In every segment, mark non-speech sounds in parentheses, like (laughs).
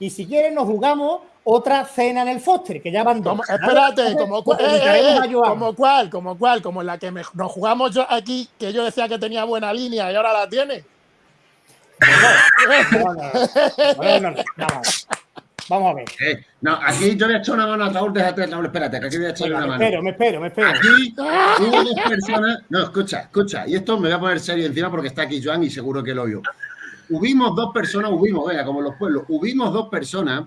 y si quieres nos jugamos otra cena en el Foster, que ya van dos. espérate, como, pues, eh, eh, como cuál, como cuál, como la que nos jugamos yo aquí, que yo decía que tenía buena línea y ahora la tiene. Vamos a ver. Eh, no, aquí yo le he hecho una mano a Raúl, déjate, Raúl, espérate, que aquí voy a echarle una me mano. Espero, me espero, me espero. Aquí hubo dos personas. No, escucha, escucha. Y esto me voy a poner serio encima porque está aquí Joan y seguro que lo oyó. Hubimos dos personas, hubimos, venga, como los pueblos, hubimos dos personas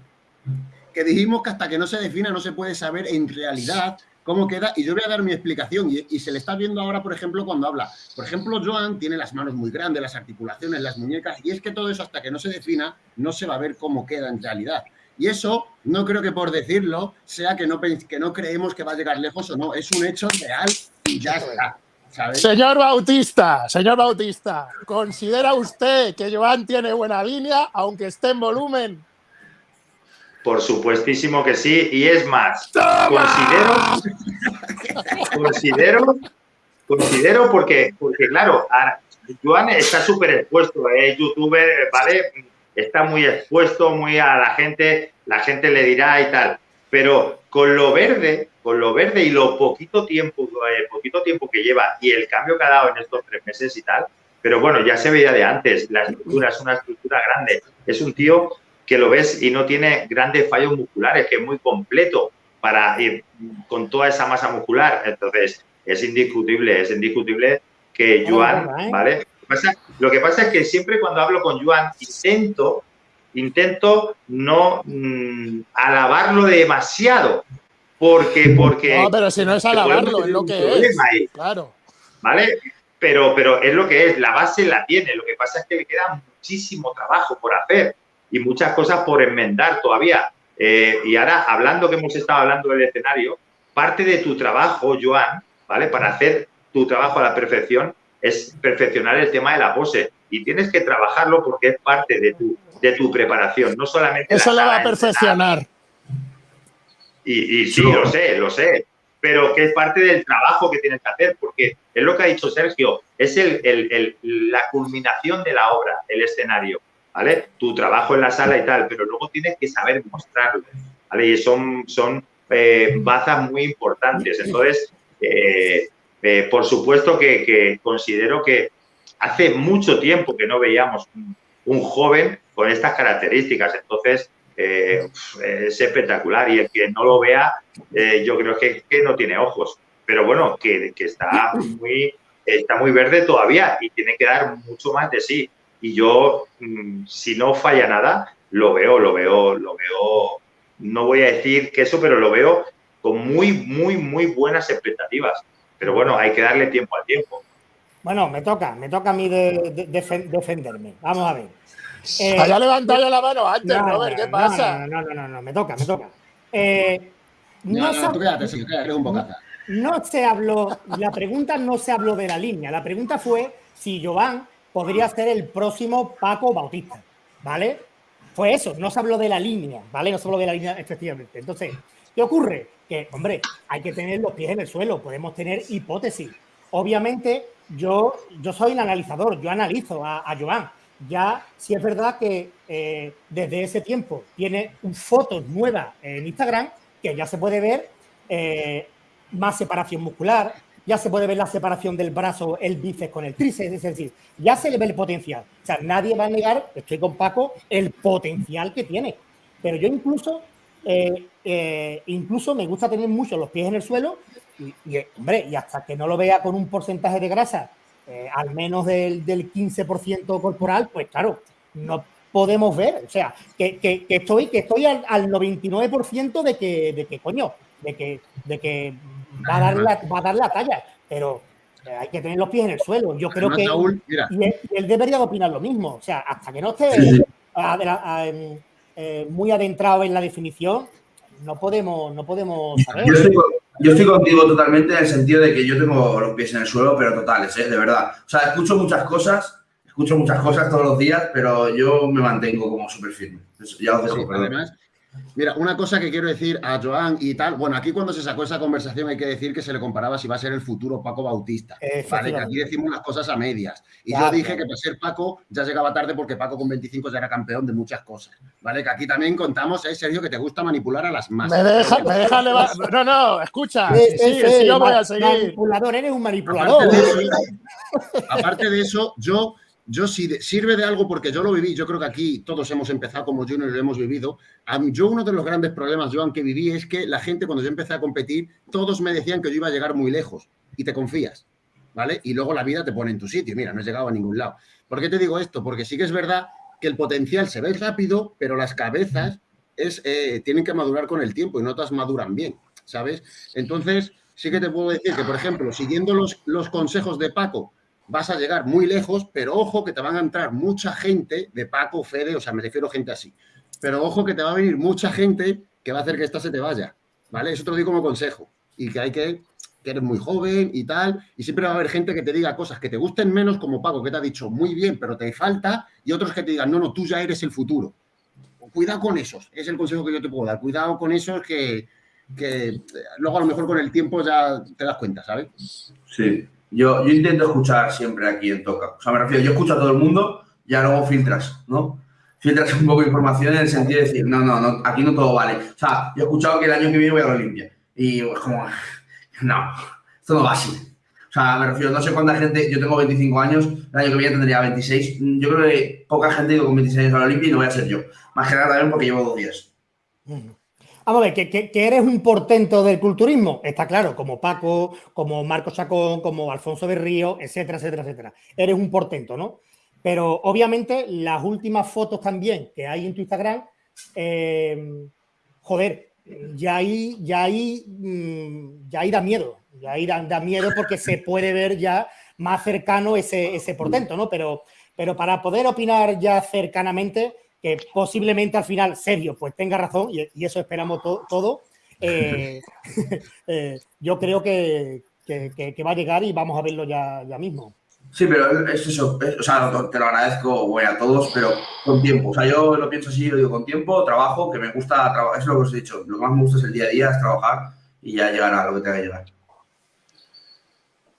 que dijimos que hasta que no se defina no se puede saber en realidad cómo queda. Y yo voy a dar mi explicación. Y, y, se le está viendo ahora, por ejemplo, cuando habla. Por ejemplo, Joan tiene las manos muy grandes, las articulaciones, las muñecas. Y es que todo eso, hasta que no se defina, no se va a ver cómo queda en realidad. Y eso no creo que por decirlo sea que no, que no creemos que va a llegar lejos o no. Es un hecho real y ya está. ¿Sabes? Señor Bautista, señor Bautista, ¿considera usted que Joan tiene buena línea, aunque esté en volumen? Por supuestísimo que sí. Y es más, considero, considero, considero porque, porque claro, Joan está súper expuesto, es youtuber, ¿vale? está muy expuesto, muy a la gente, la gente le dirá y tal. Pero con lo verde, con lo verde y lo poquito tiempo, eh, poquito tiempo que lleva y el cambio que ha dado en estos tres meses y tal, pero bueno, ya se veía de antes, la estructura es una estructura grande, es un tío que lo ves y no tiene grandes fallos musculares, que es muy completo para ir con toda esa masa muscular. Entonces, es indiscutible, es indiscutible que Joan, ¿vale? lo que pasa es que siempre cuando hablo con Joan intento, intento no mm, alabarlo demasiado. Porque, porque. No, pero si no es alabarlo, es lo que es. Claro. ¿Vale? Pero, pero es lo que es, la base la tiene. Lo que pasa es que le queda muchísimo trabajo por hacer y muchas cosas por enmendar todavía. Eh, y ahora, hablando que hemos estado hablando del escenario, parte de tu trabajo, Joan, ¿vale? Para hacer tu trabajo a la perfección, es perfeccionar el tema de la pose. Y tienes que trabajarlo porque es parte de tu, de tu preparación, no solamente... Eso lo va a perfeccionar. Y, y, sí, lo sé, lo sé, pero que es parte del trabajo que tienes que hacer, porque es lo que ha dicho Sergio, es el, el, la culminación de la obra, el escenario, ¿vale? Tu trabajo en la sala y tal, pero luego tienes que saber mostrarlo, ¿vale? Y son, son eh, bazas muy importantes. Entonces, eh, eh, por supuesto que, considero que hace mucho tiempo que no veíamos un, joven con estas características, entonces eh, es espectacular y el que no lo vea eh, yo creo que, no tiene ojos, pero bueno, que, está, muy, está muy verde todavía y tiene que dar mucho más de sí. Y yo, mm, si no falla nada, lo veo, lo veo, lo veo, no voy a decir que eso, pero lo veo con muy, muy, muy buenas expectativas. Pero bueno, hay que darle tiempo al tiempo. Bueno, me toca, me toca a mí de, defenderme. Vamos a ver. Eh, Había levantado la mano antes, no, Robert, ¿qué pasa? No, no, no, no, me toca, me toca. Eh, no, no, tú quédate, sí, quédate un bocaza. No se habló, la pregunta no se habló de la línea, la pregunta fue si Jovan podría ser el próximo Paco Bautista, ¿vale? Fue eso, no se habló de la línea, ¿vale? No se habló de la línea efectivamente. Entonces, ¿qué ocurre? que, hombre, hay que tener los pies en el suelo, podemos tener hipótesis. Obviamente, yo, yo soy un analizador, yo analizo a, a Joan. Ya, si es verdad que eh, desde ese tiempo tiene fotos nuevas en Instagram, que ya se puede ver eh, más separación muscular, ya se puede ver la separación del brazo, el bíceps con el tríceps, es decir, ya se le ve el potencial. O sea, nadie va a negar, estoy con Paco, el potencial que tiene. Pero yo incluso eh, eh, incluso me gusta tener mucho los pies en el suelo y, hombre, y hasta que no lo vea con un porcentaje de grasa eh, al menos del, del 15% corporal, pues claro, no podemos ver, o sea, que, que, estoy, que estoy al, al 99% de que, de que, coño, de que, de que va, a dar la, va a dar la talla, pero hay que tener los pies en el suelo. Yo creo que y él, debería opinar lo mismo, o sea, hasta que no esté eh, muy adentrado en la definición, no podemos, no podemos saber. Yo estoy, contigo totalmente en el sentido de que yo tengo los pies en el suelo, pero totales, ¿eh? de verdad. O sea, escucho muchas cosas, escucho muchas cosas todos los días, pero yo me mantengo como súper firme. ya os dejo, Además, Mira, una cosa que quiero decir a Joan y tal, bueno, aquí cuando se sacó esa conversación hay que decir que se le comparaba si va a ser el futuro Paco Bautista, ¿vale? Que aquí decimos las cosas a medias. Y yo dije que para ser Paco ya llegaba tarde porque Paco con 25 ya era campeón de muchas cosas, ¿vale? Que aquí también contamos, ¿eh, Sergio, que te gusta manipular a las masas. Me deja, me deja No, no, escucha, sí, sí, sí, yo voy a seguir. Manipulador, eres un manipulador. aparte de eso yo yo si sirve de algo porque yo lo viví, yo creo que aquí todos hemos empezado como Junior y lo hemos vivido. Yo uno de los grandes problemas, Joan, que viví es que la gente cuando yo empecé a competir, todos me decían que yo iba a llegar muy lejos y te confías, ¿vale? Y luego la vida te pone en tu sitio. Mira, no he llegado a ningún lado. ¿Por qué te digo esto? Porque sí que es verdad que el potencial se ve rápido, pero las cabezas es, eh, tienen que madurar con el tiempo y no todas maduran bien, ¿sabes? Entonces, sí que te puedo decir que, por ejemplo, siguiendo los, los consejos de Paco, vas a llegar muy lejos, pero ojo que te van a entrar mucha gente de Paco, Fede, o sea, me refiero a gente así. Pero ojo que te va a venir mucha gente que va a hacer que esta se te vaya, ¿vale? Eso te lo digo como consejo. Y que hay que, que eres muy joven y tal, y siempre va a haber gente que te diga cosas que te gusten menos, como Paco, que te ha dicho muy bien, pero te falta, y otros que te digan, no, no, tú ya eres el futuro. Cuidado con esos, es el consejo que yo te puedo dar. Cuidado con esos que, que luego a lo mejor con el tiempo ya te das cuenta, ¿sabes? Sí, yo, yo intento escuchar siempre aquí en Toca. O sea, me refiero, yo escucho a todo el mundo, ya luego filtras, ¿no? Filtras un poco de información en el sentido de decir, no, no, no, aquí no todo vale. O sea, yo he escuchado que el año que viene voy a la Olimpia. Y es como, (laughs) no, esto no va así. O sea, me refiero, no sé cuánta gente, yo tengo 25 años, el año que viene tendría 26. Yo creo que poca gente con 26 años a la Olimpia y no voy a ser yo. Más que nada también porque llevo dos días. Vamos a ver, que, eres un portento del culturismo, está claro, como Paco, como Marco Chacón, como Alfonso Berrío, etcétera, etcétera, etcétera. Eres un portento, ¿no? Pero obviamente las últimas fotos también que hay en tu Instagram, eh, joder, ya ahí, ya ahí, mm, ya ahí da miedo, ya ahí da, miedo porque se puede ver ya más cercano ese, ese portento, ¿no? Pero, pero para poder opinar ya cercanamente, que posiblemente al final Sergio pues tenga razón y, eso esperamos todo. Eh, (laughs) (laughs) eh, yo creo que, va a llegar y vamos a verlo ya, ya mismo. Sí, pero es eso, o sea, te lo agradezco a todos, pero con tiempo. O sea, yo lo pienso así, lo digo con tiempo, trabajo, que me gusta, trabajar, es lo que os he dicho, lo que más me gusta es el día a día, es trabajar y ya llegar a lo que tenga que llegar.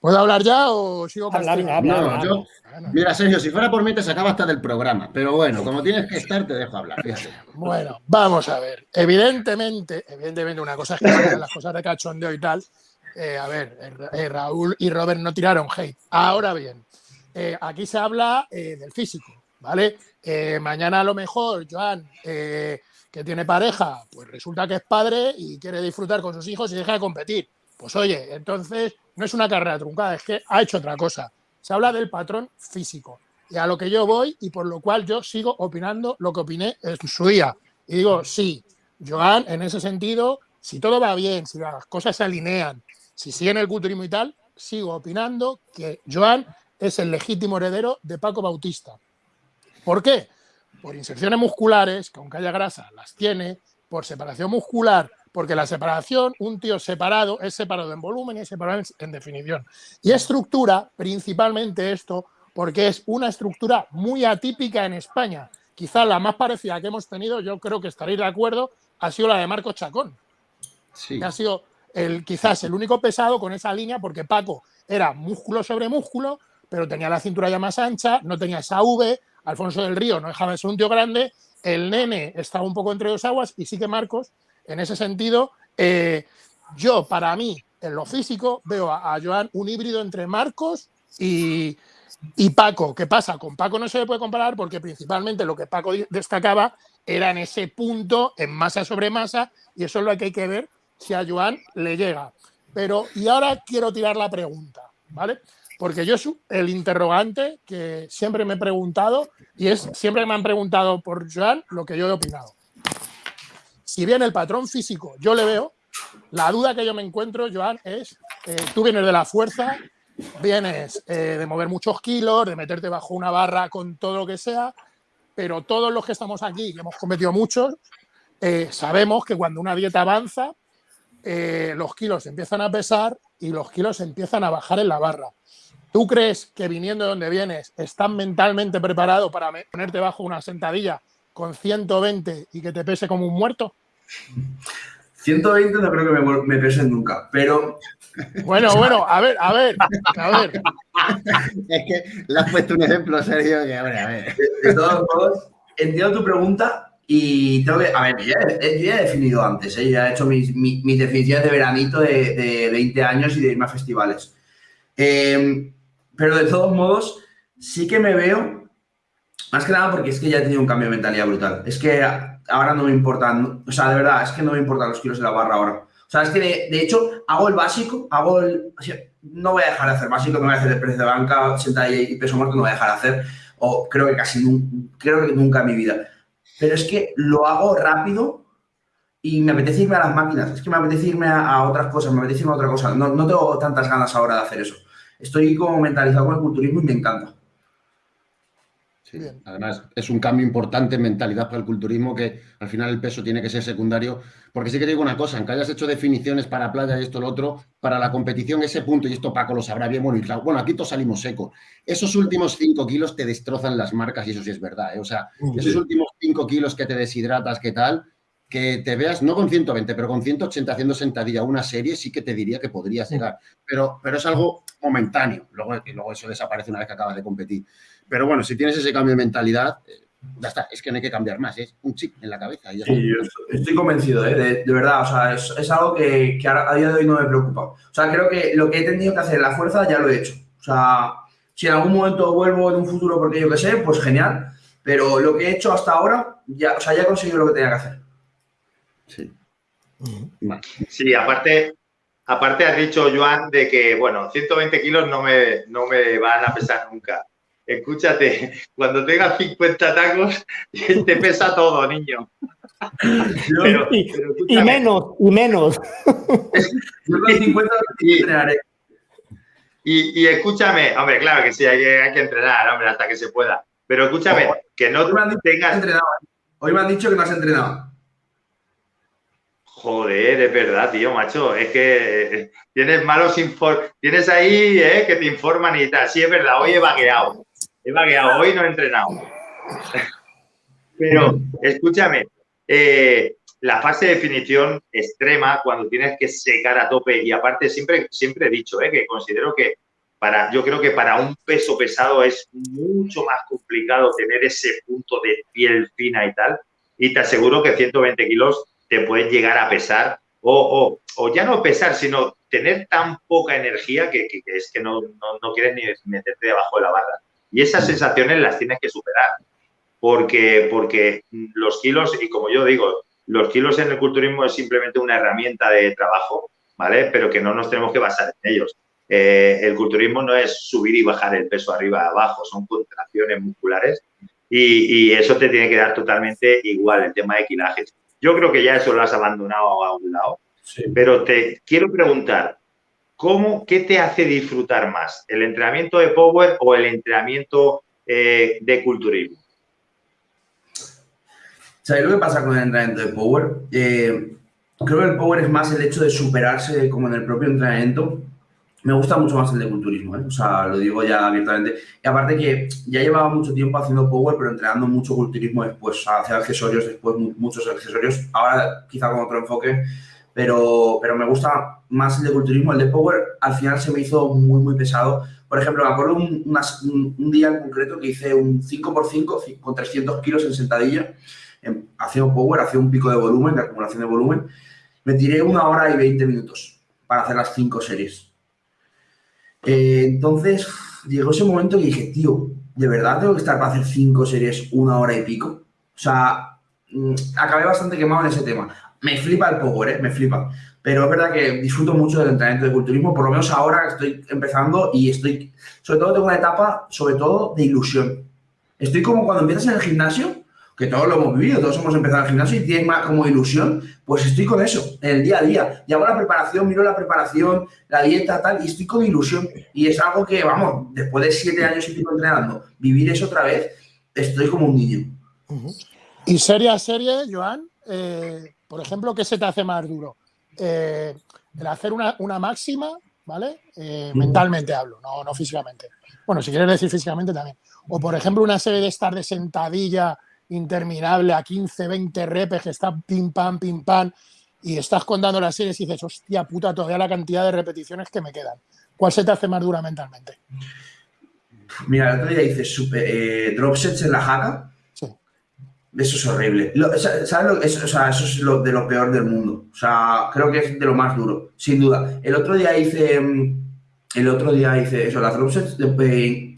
¿Puedo hablar ya o sigo no, yo, Mira, Sergio, si fuera por mí te sacaba hasta del programa, pero bueno, como tienes que estar, te dejo hablar, Bueno, vamos a ver. Evidentemente, evidentemente, una cosa es que las cosas de cachondeo y tal. Eh, a ver, eh, eh, Raúl y Robert no tiraron hate. Ahora bien, aquí se habla del físico, ¿vale? mañana a lo mejor, Joan, que tiene pareja, pues resulta que es padre y quiere disfrutar con sus hijos y deja de competir. Pues oye, entonces no es una carrera truncada, es que ha hecho otra cosa. Se habla del patrón físico. Y a lo que yo voy y por lo cual yo sigo opinando lo que opiné en su día. Y digo, sí, Joan, en ese sentido, si todo va bien, si las cosas se alinean, si sigue en el culturismo y tal, sigo opinando que Joan es el legítimo heredero de Paco Bautista. ¿Por qué? Por inserciones musculares, que aunque haya grasa, las tiene, por separación muscular, porque la separación, un tío separado es separado en volumen y es separado en, definición. Y estructura, principalmente esto, porque es una estructura muy atípica en España. Quizá la más parecida que hemos tenido, yo creo que estaréis de acuerdo, ha sido la de Marco Chacón. Sí. Que ha sido el, quizás el único pesado con esa línea, porque Paco era músculo sobre músculo, pero tenía la cintura ya más ancha, no tenía esa V, Alfonso del Río no dejaba de ser un tío grande, el nene estaba un poco entre dos aguas y sí que Marcos en ese sentido, eh, yo para mí, en lo físico, veo a, Joan un híbrido entre Marcos y, Paco. ¿Qué pasa? Con Paco no se le puede comparar porque principalmente lo que Paco destacaba era en ese punto, en masa sobre masa, y eso es lo que hay que ver si a Joan le llega. Pero, y ahora quiero tirar la pregunta, ¿vale? Porque yo el interrogante que siempre me he preguntado, y es siempre me han preguntado por Joan lo que yo he opinado si bien el patrón físico yo le veo, la duda que yo me encuentro, Joan, es, eh, tú vienes de la fuerza, vienes eh, de mover muchos kilos, de meterte bajo una barra con todo lo que sea, pero todos los que estamos aquí, que hemos cometido muchos, eh, sabemos que cuando una dieta avanza, los kilos empiezan a pesar y los kilos empiezan a bajar en la barra. ¿Tú crees que viniendo de donde vienes estás mentalmente preparado para ponerte bajo una sentadilla con 120 y que te pese como un muerto? 120 no creo que me, me pesen nunca, pero Bueno, bueno, a ver, a ver, a ver. (laughs) Es que le has puesto un ejemplo, Sergio, que a ver, a ver. de, de todos modos, entiendo tu pregunta y tengo que, a ver, yo ya, he- yo ya he definido antes, ¿eh? ya he hecho mis, mi- mis definiciones de veranito de, de 20 años y de irme a festivales. Eh, pero de todos modos, sí que me veo, más que nada porque es que ya he tenido un cambio de mentalidad brutal. Es que ahora no me importan, o sea, de verdad, es que no me importan los kilos de la barra ahora. O sea, es que de, de hecho hago el básico, hago el... no voy a dejar de hacer básico, no voy a hacer el precio de banca, sentadilla y peso muerto, no voy a dejar de hacer, o creo que casi nunca, creo que nunca en mi vida. Pero es que lo hago rápido y me apetece irme a las máquinas, es que me apetece irme a, a otras cosas, me apetece irme a otra cosa. No, no tengo tantas ganas ahora de hacer eso. Estoy como mentalizado con el culturismo y me encanta. Sí. Además, es un cambio importante en mentalidad para el culturismo que al final el peso tiene que ser secundario. Porque sí que te digo una cosa, aunque hayas hecho definiciones para playa y esto lo otro, para la competición ese punto, y esto Paco lo sabrá bien, bueno, y claro, bueno, aquí todos salimos secos. Esos últimos 5 kilos te destrozan las marcas y eso sí es verdad. ¿eh? O sea, esos últimos 5 kilos que te deshidratas, que tal, que te veas, no con 120, pero con 180 haciendo sentadilla una serie, sí que te diría que podrías llegar. Pero, pero es algo momentáneo. Luego, y luego eso desaparece una vez que acabas de competir. Pero bueno, si tienes ese cambio de mentalidad, eh, ya está. Es que no hay que cambiar más. Es un chip en la cabeza. y ya está. Sí, yo estoy- convencido, ¿eh? de, de verdad. O sea, es, es algo que, a día de hoy no me preocupa. O sea, creo que lo que he tenido que hacer en la fuerza ya lo he hecho. O sea, si en algún momento vuelvo en un futuro porque yo qué sé, pues genial. Pero lo que he hecho hasta ahora, ya, o sea, ya he conseguido lo que tenía que hacer. Sí. Sí, aparte, aparte has dicho, Joan, de que, bueno, 120 kilos no me, no me van a pesar nunca. Escúchate, (laughs) cuando tengas 50 tacos, te pesa todo, niño. Pero, Y- pero Y menos, y menos. (laughs) Yo con 50 Sí. entrenaré. Y, y escúchame, hombre, claro que sí, hay que, hay que entrenar, hombre, hasta que se pueda. Pero escúchame, que no Hoy me han dicho que no has tengas. entrenado. Hoy me han dicho que no has entrenado. Joder, es verdad, tío, macho. Es que eh, tienes malos informes. Tienes ahí eh, que te informan y tal. Sí, es verdad, hoy he vagueado. He vagueado, hoy no he entrenado. (laughs) Pero escúchame, eh, la fase de definición extrema, cuando tienes que secar a tope, y aparte siempre, siempre he dicho eh, que considero que para, yo creo que para un peso pesado es mucho más complicado tener ese punto de piel fina y tal. Y te aseguro que 120 kilos te pueden llegar a pesar, o, o- ya no pesar, sino tener tan poca energía que, es que no, no- no quieres ni meterte debajo de la barra. Y esas sensaciones las tienes que superar, porque, porque los kilos, y como yo digo, los kilos en el culturismo es simplemente una herramienta de trabajo, ¿vale? Pero que no nos tenemos que basar en ellos. Eh, el culturismo no es subir y bajar el peso arriba abajo, son contracciones musculares y, y eso te tiene que dar totalmente igual el tema de kilajes. Yo creo que ya eso lo has abandonado a un lado, pero te quiero preguntar, ¿cómo, ¿qué te hace disfrutar más? ¿El entrenamiento de power o el entrenamiento eh, de culturismo? ¿Sabéis lo que pasa con el entrenamiento de Power? Eh, creo que el Power es más el hecho de superarse como en el propio entrenamiento. Me gusta mucho más el de culturismo, ¿eh? o sea, lo digo ya abiertamente. Y aparte que ya llevaba mucho tiempo haciendo Power, pero entrenando mucho culturismo después, o sea, hacer accesorios después, mu- muchos accesorios. Ahora quizá con otro enfoque, pero, pero me gusta más el de culturismo. El de Power al final se me hizo muy, muy pesado. Por ejemplo, me acuerdo un, un- un día en concreto que hice un 5x5 con 300 kilos en sentadilla en- haciendo power, hacía un pico de volumen, de acumulación de volumen. Me tiré una hora y 20 minutos para hacer las cinco series. Eh, entonces, llegó ese momento y dije, tío, ¿de verdad tengo que estar para hacer cinco series una hora y pico? O sea, mm, acabé bastante quemado en ese tema. Me flipa el power, ¿eh? me flipa. Pero es verdad que disfruto mucho del entrenamiento de culturismo, por lo menos ahora estoy empezando y estoy, sobre todo tengo una etapa, sobre todo de ilusión. Estoy como cuando empiezas en el gimnasio, que todos lo hemos vivido, todos hemos empezado el gimnasio y tienes más como ilusión, pues estoy con eso, en el día a día. Y hago la preparación, miro la preparación, la dieta, tal, y estoy con ilusión. Y es algo que, vamos, después de siete años y pico entrenando, vivir eso otra vez, estoy como un niño. Y serie a serie, Joan, eh, por ejemplo, ¿qué se te hace más duro? Eh, el hacer una, una máxima, ¿vale? Eh, mentalmente hablo, no, no físicamente. Bueno, si quieres decir físicamente también. O, por ejemplo, una serie de estar de sentadilla interminable a 15, 20 repes que está pim pam, pim pam, y estás contando las series y dices, hostia puta, todavía la cantidad de repeticiones que me quedan. ¿Cuál se te hace más dura mentalmente? Mira, el otro día hice super, eh, drop sets en la jaca. Sí. Eso es horrible. Lo- ¿Sabes lo es, o sea, eso es lo, de lo peor del mundo. O sea, creo que es de lo más duro, sin duda. El otro día hice. mm, El otro día hice eso, las drop sets, de-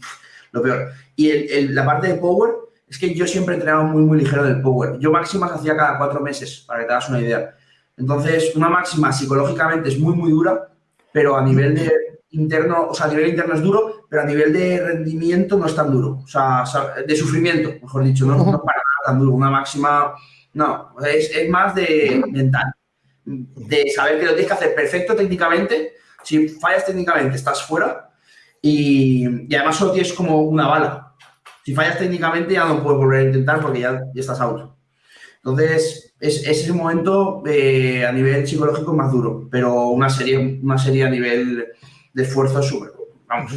lo peor. Y el- el- la parte de power, es que yo siempre he entrenado muy, muy ligero del power. Yo máximas hacía cada cuatro meses, para que te hagas una idea. Entonces, una máxima psicológicamente es muy, muy dura, pero a nivel de interno, o sea, a nivel interno es duro, pero a nivel de rendimiento no es tan duro. O sea, de sufrimiento, mejor dicho, no, no para nada tan duro. Una máxima, no, es, es más de mental, de saber que lo tienes que hacer perfecto técnicamente. Si fallas técnicamente, estás fuera y, y además solo tienes como una bala. Si fallas técnicamente, ya no puedes volver a intentar porque ya, estás out. Entonces, es, es ese momento eh, a nivel psicológico más duro, pero una serie, una serie a nivel de esfuerzo es súper. Vamos,